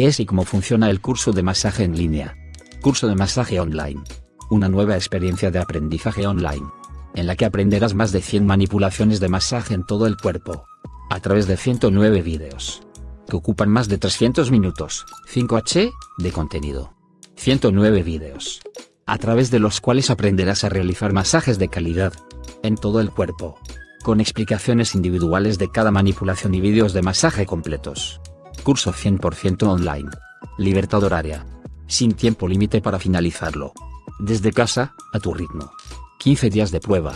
¿Qué es y cómo funciona el curso de masaje en línea? Curso de masaje online. Una nueva experiencia de aprendizaje online. En la que aprenderás más de 100 manipulaciones de masaje en todo el cuerpo. A través de 109 vídeos. Que ocupan más de 300 minutos, 5H, de contenido. 109 vídeos. A través de los cuales aprenderás a realizar masajes de calidad. En todo el cuerpo. Con explicaciones individuales de cada manipulación y vídeos de masaje completos. Curso 100% online. Libertad horaria. Sin tiempo límite para finalizarlo. Desde casa, a tu ritmo. 15 días de prueba.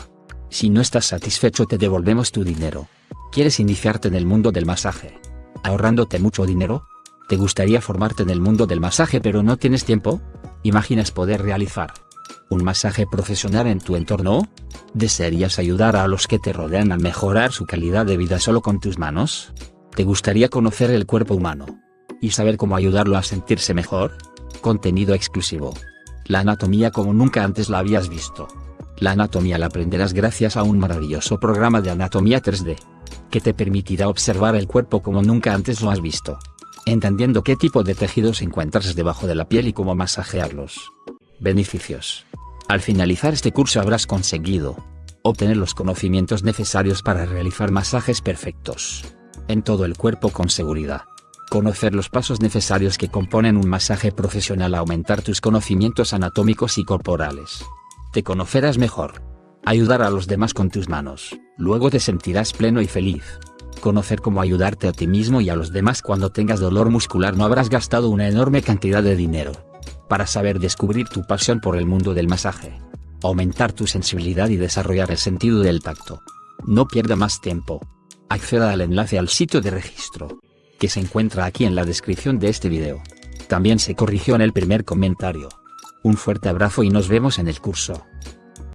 Si no estás satisfecho te devolvemos tu dinero. ¿Quieres iniciarte en el mundo del masaje? ¿Ahorrándote mucho dinero? ¿Te gustaría formarte en el mundo del masaje pero no tienes tiempo? ¿Imaginas poder realizar un masaje profesional en tu entorno? ¿Desearías ayudar a los que te rodean a mejorar su calidad de vida solo con tus manos? ¿Te gustaría conocer el cuerpo humano? ¿Y saber cómo ayudarlo a sentirse mejor? Contenido exclusivo. La anatomía como nunca antes la habías visto. La anatomía la aprenderás gracias a un maravilloso programa de anatomía 3D. Que te permitirá observar el cuerpo como nunca antes lo has visto. Entendiendo qué tipo de tejidos encuentras debajo de la piel y cómo masajearlos. Beneficios. Al finalizar este curso habrás conseguido obtener los conocimientos necesarios para realizar masajes perfectos en todo el cuerpo con seguridad. Conocer los pasos necesarios que componen un masaje profesional aumentar tus conocimientos anatómicos y corporales. Te conocerás mejor. Ayudar a los demás con tus manos, luego te sentirás pleno y feliz. Conocer cómo ayudarte a ti mismo y a los demás cuando tengas dolor muscular no habrás gastado una enorme cantidad de dinero. Para saber descubrir tu pasión por el mundo del masaje. Aumentar tu sensibilidad y desarrollar el sentido del tacto. No pierda más tiempo acceda al enlace al sitio de registro, que se encuentra aquí en la descripción de este video. También se corrigió en el primer comentario. Un fuerte abrazo y nos vemos en el curso.